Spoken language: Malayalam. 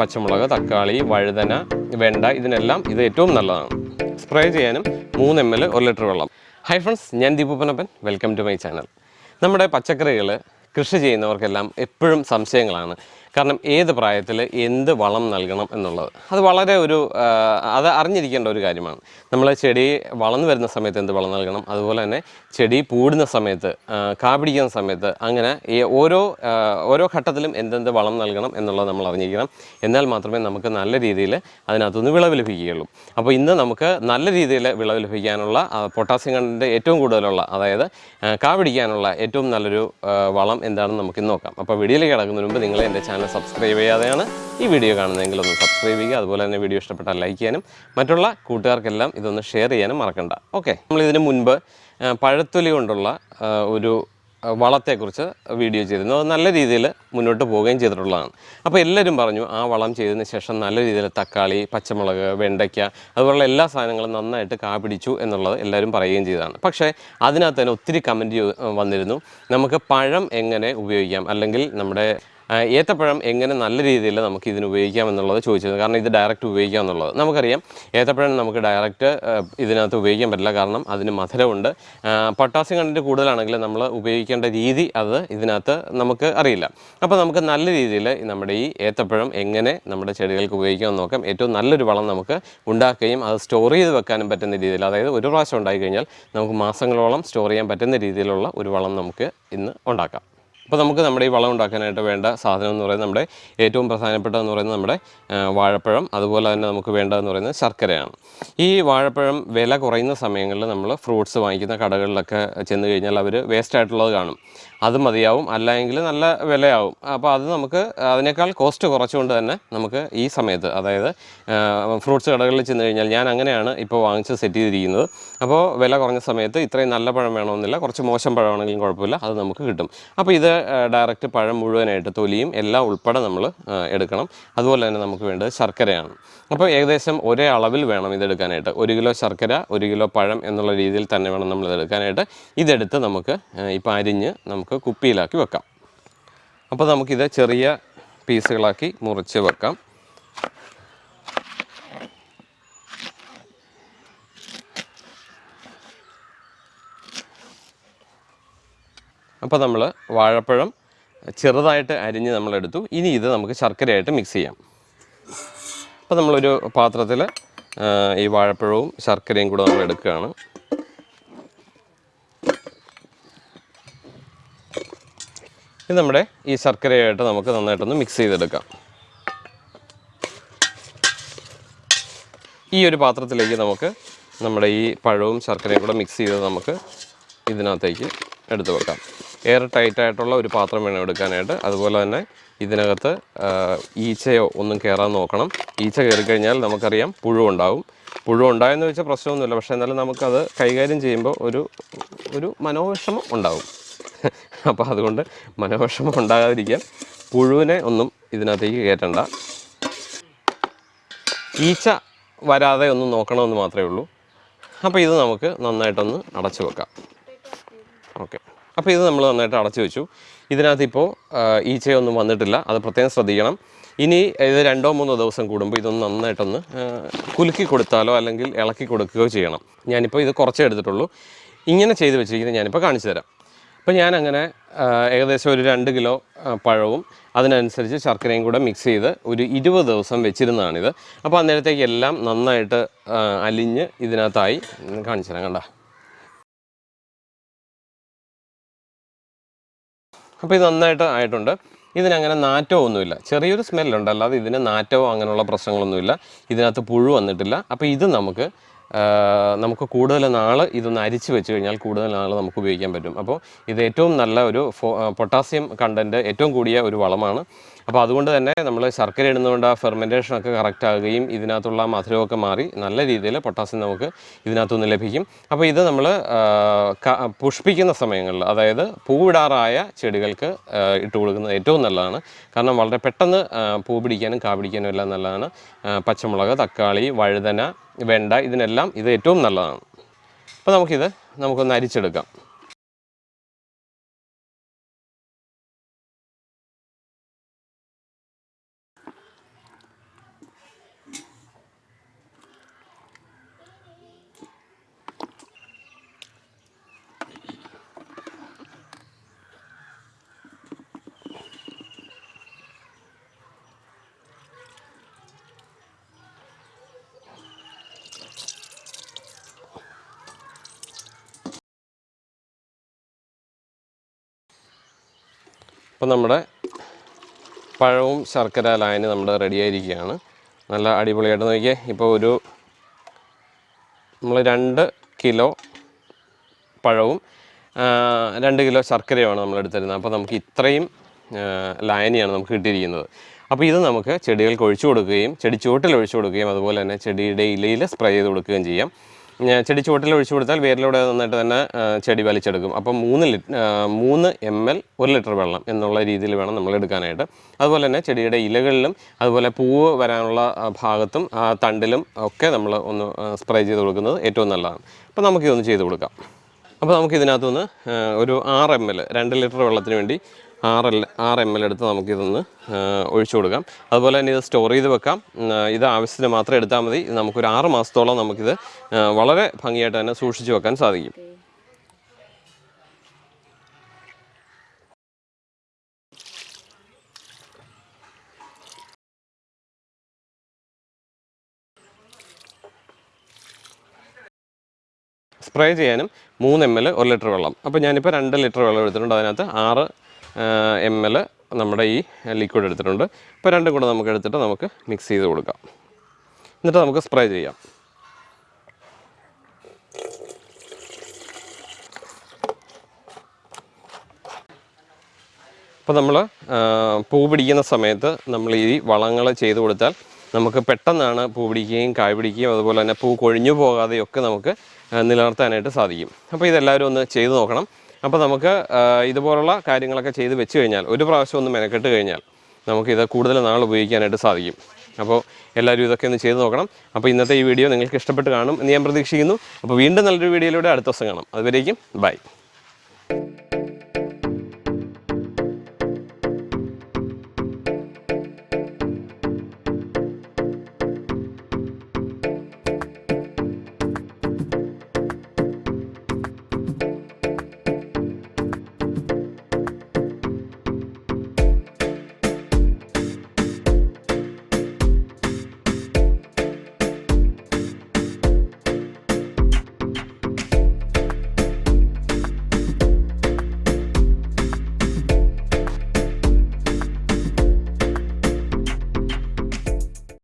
പച്ചമുളക് തക്കാളി വഴുതന വെണ്ട ഇതിനെല്ലാം ഇത് ഏറ്റവും നല്ലതാണ്. സ്പ്രേ ചെയ്യാനും മൂന്ന് എം എൽ ഒരു ലിറ്റർ വെള്ളം. ഹൈ ഫ്രണ്ട്സ് ഞാൻ Deepu Panappan welcome to my channel നമ്മുടെ പച്ചക്കറികൾ കൃഷി ചെയ്യുന്നവർക്കെല്ലാം എപ്പോഴും സംശയങ്ങളാണ്. കാരണം ഏത് പ്രായത്തിൽ എന്ത് വളം നൽകണം എന്നുള്ളത്. അത് വളരെ ഒരു അത് അറിഞ്ഞിരിക്കേണ്ട ഒരു കാര്യമാണ്. നമ്മൾ ചെടി വളർന്നു വരുന്ന സമയത്ത് എന്ത് വളം നൽകണം? അതുപോലെ തന്നെ ചെടി പൂടുന്ന സമയത്ത് കാപിടിക്കുന്ന സമയത്ത് അങ്ങനെ ഈ ഓരോ ഓരോ ഘട്ടത്തിലും എന്തെന്ത് വളം നൽകണം എന്നുള്ളത് നമ്മൾ അറിഞ്ഞിരിക്കണം. എന്നാൽ മാത്രമേ നമുക്ക് നല്ല രീതിയിൽ അതിനകത്തുനിന്ന് വിളവ് ലഭിക്കുകയുള്ളൂ. അപ്പോൾ ഇന്ന് നമുക്ക് നല്ല രീതിയിൽ വിളവ് ലഭിക്കാനുള്ള പൊട്ടാസ്യം കണ്ടിന്റെ ഏറ്റവും കൂടുതലുള്ള അതായത് കാപിടിക്കാനുള്ള ഏറ്റവും നല്ലൊരു വളം എന്താണെന്ന് നമുക്ക് നോക്കാം. അപ്പോൾ വീഡിയോയിലേക്ക് കിടക്കുന്നതിന് മുമ്പ് നിങ്ങൾ എന്റെ ചാനൽ സബ്സ്ക്രൈബ് ചെയ്യാതെയാണ് ഈ വീഡിയോ കാണുന്നതെങ്കിൽ ഒന്ന് സബ്സ്ക്രൈബ് ചെയ്യുക. അതുപോലെ തന്നെ വീഡിയോ ഇഷ്ടപ്പെട്ടാൽ ലൈക്ക് ചെയ്യാനും മറ്റുള്ള കൂട്ടുകാർക്കെല്ലാം ഇതൊന്ന് ഷെയർ ചെയ്യാനും മറക്കണ്ട. ഓക്കെ നമ്മൾ ഇതിന് മുൻപ് പഴത്തൊലി കൊണ്ടുള്ള ഒരു വളത്തെക്കുറിച്ച് വീഡിയോ ചെയ്തിരുന്നു. അത് നല്ല രീതിയിൽ മുന്നോട്ട് പോവുകയും ചെയ്തിട്ടുള്ളതാണ്. അപ്പോൾ എല്ലാവരും പറഞ്ഞു ആ വളം ചെയ്തതിന് ശേഷം നല്ല രീതിയിൽ തക്കാളി പച്ചമുളക് വെണ്ടയ്ക്ക അതുപോലുള്ള എല്ലാ സാധനങ്ങളും നന്നായിട്ട് കാ പിടിച്ചു എന്നുള്ളത് എല്ലാവരും പറയുകയും ചെയ്തതാണ്. പക്ഷേ അതിനകത്ത് തന്നെ ഒത്തിരി കമന്റ് വന്നിരുന്നു. നമുക്ക് പഴം എങ്ങനെ ഉപയോഗിക്കാം? അല്ലെങ്കിൽ നമ്മുടെ ഏത്തപ്പഴം എങ്ങനെ നല്ല രീതിയിൽ നമുക്ക് ഇതിന് ഉപയോഗിക്കാം എന്നുള്ളത് ചോദിച്ചത്. കാരണം ഇത് ഡയറക്റ്റ് ഉപയോഗിക്കാം എന്നുള്ളത്. നമുക്കറിയാം ഏത്തപ്പഴം നമുക്ക് ഡയറക്റ്റ് ഇതിനകത്ത് ഉപയോഗിക്കാൻ പറ്റില്ല. കാരണം അതിന് മധുരമുണ്ട്. പൊട്ടാസ്യം കണ്ടന്റ് കൂടുതലാണെങ്കിൽ നമ്മൾ ഉപയോഗിക്കേണ്ട രീതി അത് ഇതിനകത്ത് നമുക്ക് അറിയില്ല. അപ്പോൾ നമുക്ക് നല്ല രീതിയിൽ നമ്മുടെ ഈ ഏത്തപ്പഴം എങ്ങനെ നമ്മുടെ ചെടികൾക്ക് ഉപയോഗിക്കാമെന്ന് നോക്കാം. ഏറ്റവും നല്ലൊരു വളം നമുക്ക് ഉണ്ടാക്കുകയും അത് സ്റ്റോർ ചെയ്ത് വെക്കാനും പറ്റുന്ന രീതിയിൽ അതായത് ഒരു പ്രാവശ്യം ഉണ്ടായി കഴിഞ്ഞാൽ നമുക്ക് മാസങ്ങളോളം സ്റ്റോർ ചെയ്യാൻ പറ്റുന്ന രീതിയിലുള്ള ഒരു വളം നമുക്ക് ഇന്ന് ഉണ്ടാക്കാം. അപ്പോൾ നമുക്ക് നമ്മുടെ ഈ വളം ഉണ്ടാക്കാനായിട്ട് വേണ്ട സാധനം എന്ന് പറയുന്നത് നമ്മുടെ ഏറ്റവും പ്രധാനപ്പെട്ടതെന്ന് പറയുന്നത് നമ്മുടെ വാഴപ്പഴം അതുപോലെ തന്നെ നമുക്ക് വേണ്ടതെന്ന് പറയുന്നത് ശർക്കരയാണ്. ഈ വാഴപ്പഴം വില കുറയുന്ന സമയങ്ങളിൽ നമ്മൾ ഫ്രൂട്ട്സ് വാങ്ങിക്കുന്ന കടകളിലൊക്കെ ചെന്ന് കഴിഞ്ഞാൽ അവർ വേസ്റ്റ് ആയിട്ടുള്ളത് കാണും. അത് മതിയാവും അല്ലെങ്കിൽ നല്ല വിലയാവും. അപ്പോൾ അത് നമുക്ക് അതിനേക്കാൾ കോസ്റ്റ് കുറച്ചുകൊണ്ട് തന്നെ നമുക്ക് ഈ സമയത്ത് അതായത് ഫ്രൂട്ട്സ് കടകളിൽ ചെന്ന് കഴിഞ്ഞാൽ ഞാൻ അങ്ങനെയാണ് ഇപ്പോൾ വാങ്ങിച്ച് സെറ്റ് ചെയ്തിരിക്കുന്നത്. അപ്പോൾ വില കുറഞ്ഞ സമയത്ത് ഇത്രയും നല്ല പഴം വേണമെന്നില്ല കുറച്ച് മോശം പഴമാണെങ്കിലും കുഴപ്പമില്ല അത് നമുക്ക് കിട്ടും. അപ്പോൾ ഇത് ഡയറക്റ്റ് പഴം മുഴുവനായിട്ട് തൊലിയും എല്ലാം ഉൾപ്പെടെ നമ്മൾ എടുക്കണം. അതുപോലെ തന്നെ നമുക്ക് വേണ്ടത് ശർക്കരയാണ്. അപ്പോൾ ഏകദേശം ഒരേ അളവിൽ വേണം ഇതെടുക്കാനായിട്ട്. ഒരു കിലോ ശർക്കര ഒരു കിലോ പഴം എന്നുള്ള രീതിയിൽ തന്നെ വേണം നമ്മൾ ഇതെടുക്കാനായിട്ട്. ഇതെടുത്ത് നമുക്ക് ഇപ്പോൾ അരിഞ്ഞ് നമുക്ക് കുപ്പിയിലാക്കി വെക്കാം. അപ്പോൾ നമുക്കിത് ചെറിയ പീസുകളാക്കി മുറിച്ച് വെക്കാം. അപ്പോൾ നമ്മൾ വാഴപ്പഴം ചെറുതായിട്ട് അരിഞ്ഞ് നമ്മളെടുത്തു ഇനി ഇത് നമുക്ക് ശർക്കരയായിട്ട് മിക്സ് ചെയ്യാം. അപ്പോൾ നമ്മളൊരു പാത്രത്തിൽ ഈ വാഴപ്പഴവും ശർക്കരയും കൂടെ നമ്മൾ എടുക്കുകയാണ്. ഇത് നമ്മുടെ ഈ ശർക്കരയായിട്ട് നമുക്ക് നന്നായിട്ടൊന്ന് മിക്സ് ചെയ്തെടുക്കാം. ഈ ഒരു പാത്രത്തിലേക്ക് നമുക്ക് നമ്മുടെ ഈ പഴവും ശർക്കരയും കൂടെ മിക്സ് ചെയ്ത് നമുക്ക് ഇതിനകത്തേക്ക് എടുത്തു വെക്കാം. എയർ ടൈറ്റായിട്ടുള്ള ഒരു പാത്രം വേണം എടുക്കാനായിട്ട്. അതുപോലെ തന്നെ ഇതിനകത്ത് ഈച്ചയോ ഒന്നും കയറാൻ നോക്കണം. ഈച്ച കയറി കഴിഞ്ഞാൽ നമുക്കറിയാം പുഴുണ്ടാവും പുഴുണ്ടായെന്ന് വെച്ചാൽ പ്രശ്നമൊന്നുമില്ല. പക്ഷേ എന്നാലും നമുക്കത് കൈകാര്യം ചെയ്യുമ്പോൾ ഒരു ഒരു മനോവിഷമം ഉണ്ടാവും. അപ്പോൾ അതുകൊണ്ട് മനോവിഷമം ഉണ്ടാകാതിരിക്കാൻ പുഴുവിനെ ഒന്നും ഇതിനകത്തേക്ക് കയറ്റണ്ട. ഈച്ച വരാതെ ഒന്ന് നോക്കണമെന്ന് മാത്രമേ ഉള്ളൂ. അപ്പോൾ ഇത് നമുക്ക് നന്നായിട്ടൊന്ന് അടച്ചു വെക്കാം. ഓക്കെ. അപ്പോൾ ഇത് നമ്മൾ നന്നായിട്ട് അടച്ചു വെച്ചു. ഇതിനകത്ത് ഇപ്പോൾ ഈച്ചയൊന്നും വന്നിട്ടില്ല. അത് പ്രത്യേകം ശ്രദ്ധിക്കണം. ഇനി ഇത് രണ്ടോ മൂന്നോ ദിവസം കൂടുമ്പോൾ ഇതൊന്ന് നന്നായിട്ടൊന്ന് കുലുക്കി കൊടുത്താലോ അല്ലെങ്കിൽ ഇളക്കി കൊടുക്കുകയോ ചെയ്യണം. ഞാനിപ്പോൾ ഇത് കുറച്ചേ എടുത്തിട്ടുള്ളൂ. ഇങ്ങനെ ചെയ്ത് വെച്ചിരിക്കുന്നത് ഞാനിപ്പോൾ കാണിച്ചു തരാം. അപ്പോൾ ഞാനങ്ങനെ ഏകദേശം ഒരു രണ്ട് കിലോ പഴവും അതിനനുസരിച്ച് ശർക്കരയും കൂടെ മിക്സ് ചെയ്ത് ഒരു ഇരുപത് ദിവസം വെച്ചിരുന്നതാണിത്. അപ്പോൾ അന്നേരത്തേക്ക് എല്ലാം നന്നായിട്ട് അലിഞ്ഞ് ഇതിനകത്തായി കാണിച്ചു തരാം കണ്ട. അപ്പോൾ ഇത് നന്നായിട്ട് ആയിട്ടുണ്ട്. ഇതിനങ്ങനെ നാറ്റോ ഒന്നുമില്ല. ചെറിയൊരു സ്മെല്ലുണ്ട് അല്ലാതെ ഇതിന് നാറ്റവും അങ്ങനെയുള്ള പ്രശ്നങ്ങളൊന്നുമില്ല. ഇതിനകത്ത് പുഴു വന്നിട്ടില്ല. അപ്പോൾ ഇത് നമുക്ക് നമുക്ക് കൂടുതൽ നാൾ ഇതൊന്ന് അരിച്ച് വെച്ച് കഴിഞ്ഞാൽ കൂടുതൽ നാൾ നമുക്ക് ഉപയോഗിക്കാൻ പറ്റും. അപ്പോൾ ഇത് ഏറ്റവും നല്ല ഒരു പൊട്ടാസ്യം കണ്ടന്റ് ഏറ്റവും കൂടിയ ഒരു വളമാണ്. അപ്പോൾ അതുകൊണ്ട് തന്നെ നമ്മൾ ശർക്കര ഇടുന്നതുകൊണ്ട് ആ ഫെർമെന്റേഷനൊക്കെ കറക്റ്റ് ആകുകയും ഇതിനകത്തുള്ള മധുരമൊക്കെ മാറി നല്ല രീതിയിൽ പൊട്ടാസ്യം നമുക്ക് ഇതിനകത്തുനിന്ന് ലഭിക്കും. അപ്പോൾ ഇത് നമ്മൾ പുഷ്പിക്കുന്ന സമയങ്ങളിൽ അതായത് പൂവിടാറായ ചെടികൾക്ക് ഇട്ട് കൊടുക്കുന്നത് ഏറ്റവും നല്ലതാണ്. കാരണം വളരെ പെട്ടെന്ന് പൂ പിടിക്കാനും കാ പിടിക്കാനും എല്ലാം നല്ലതാണ്. പച്ചമുളക് തക്കാളി വഴുതന വെണ്ട. ഇതിനെല്ലാം ഇത് ഏറ്റവും നല്ലതാണ്. അപ്പോൾ നമുക്കിത് നമുക്കൊന്ന് അരിച്ചെടുക്കാം. അപ്പോൾ നമ്മുടെ പഴവും ശർക്കര ലായനി നമ്മുടെ റെഡി ആയിരിക്കുകയാണ്. നല്ല അടിപൊളിയായിട്ട് നോക്കിയേ. ഇപ്പോൾ ഒരു നമ്മൾ രണ്ട് കിലോ പഴവും രണ്ട് കിലോ ശർക്കരയുമാണ് നമ്മൾ എടുത്തിരുന്നത്. അപ്പോൾ നമുക്ക് ഇത്രയും ലായനിയാണ് നമുക്ക് കിട്ടിയിരിക്കുന്നത്. അപ്പോൾ ഇത് നമുക്ക് ചെടികൾക്ക് ഒഴിച്ചു കൊടുക്കുകയും ചെടി ചുവട്ടിൽ ഒഴിച്ചു കൊടുക്കുകയും അതുപോലെ തന്നെ ചെടിയുടെ ഇലയിൽ സ്പ്രേ ചെയ്ത് കൊടുക്കുകയും ചെയ്യാം. ചെടി ചുവട്ടിൽ ഒഴിച്ചു കൊടുത്താൽ വേരിലൂടെ നന്നായിട്ട് തന്നെ ചെടി വലിച്ചെടുക്കും. അപ്പം മൂന്ന് ലിറ്റ് ആ, മൂന്ന് എം എൽ ഒരു ലിറ്റർ വെള്ളം എന്നുള്ള രീതിയിൽ വേണം നമ്മൾ എടുക്കാനായിട്ട്. അതുപോലെ തന്നെ ചെടിയുടെ ഇലകളിലും അതുപോലെ പൂവ് വരാനുള്ള ഭാഗത്തും തണ്ടിലും ഒക്കെ നമ്മൾ ഒന്ന് സ്പ്രേ ചെയ്ത് കൊടുക്കുന്നത് ഏറ്റവും നല്ലതാണ്. അപ്പോൾ നമുക്കിതൊന്ന് ചെയ്ത് കൊടുക്കാം. അപ്പോൾ നമുക്ക് ഇതിനകത്തുനിന്ന് ഒരു ആറ് എം എൽ രണ്ട് ലിറ്റർ വെള്ളത്തിന് വേണ്ടി ആറ് എൽ ആറ് എം എൽ എടുത്ത് നമുക്കിതൊന്ന് ഒഴിച്ചു കൊടുക്കാം. അതുപോലെ തന്നെ ഇത് സ്റ്റോർ ചെയ്ത് വെക്കാം. ഇത് ആവശ്യത്തിന് മാത്രം എടുത്താൽ മതി. നമുക്കൊരു ആറ് മാസത്തോളം നമുക്കിത് വളരെ ഭംഗിയായിട്ട് തന്നെ സൂക്ഷിച്ചു വെക്കാൻ സാധിക്കും. സ്പ്രേ ചെയ്യാനും മൂന്ന് എം എൽ ഒരു ലിറ്റർ വെള്ളം. അപ്പോൾ ഞാനിപ്പോൾ രണ്ട് ലിറ്റർ വെള്ളം എടുത്തിട്ടുണ്ട്. അതിനകത്ത് ആറ് എം എൽ നമ്മുടെ ഈ ലിക്വിഡ് എടുത്തിട്ടുണ്ട്. ഇപ്പോൾ രണ്ടും കൂടെ നമുക്ക് എടുത്തിട്ട് നമുക്ക് മിക്സ് ചെയ്ത് കൊടുക്കാം. എന്നിട്ട് നമുക്ക് സ്പ്രേ ചെയ്യാം. അപ്പോൾ നമ്മൾ പൂ പിടിക്കുന്ന സമയത്ത് നമ്മൾ ഈ വളങ്ങൾ ചെയ്ത് കൊടുത്താൽ നമുക്ക് പെട്ടെന്നാണ് പൂ പിടിക്കുകയും കായ് പിടിക്കുകയും അതുപോലെ തന്നെ പൂ കൊഴിഞ്ഞു പോകാതെയൊക്കെ നമുക്ക് നിലനിർത്താനായിട്ട് സാധിക്കും. അപ്പോൾ ഇതെല്ലാവരും ഒന്ന് ചെയ്ത് നോക്കണം. അപ്പോൾ നമുക്ക് ഇതുപോലുള്ള കാര്യങ്ങളൊക്കെ ചെയ്ത് വെച്ച് കഴിഞ്ഞാൽ ഒരു പ്രാവശ്യം ഒന്ന് മെനക്കെട്ട് കഴിഞ്ഞാൽ നമുക്കിത് കൂടുതൽ നാൾ ഉപയോഗിക്കാനായിട്ട് സാധിക്കും. അപ്പോൾ എല്ലാവരും ഇതൊക്കെ ഒന്ന് ചെയ്ത് നോക്കണം. അപ്പോൾ ഇന്നത്തെ ഈ വീഡിയോ നിങ്ങൾക്ക് ഇഷ്ടപ്പെട്ട് കാണും എന്ന് ഞാൻ പ്രതീക്ഷിക്കുന്നു. അപ്പോൾ വീണ്ടും നല്ലൊരു വീഡിയോയിലൂടെ അടുത്ത ദിവസം കാണാം. അതുവരേക്കും ബൈ.